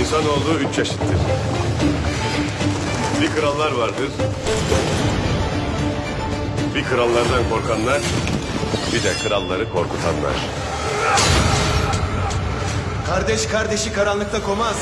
İnsanoğlu üç çeşittir. Bir krallar vardır. Bir krallardan korkanlar, bir de kralları korkutanlar. Kardeş kardeşi karanlıkta komaz.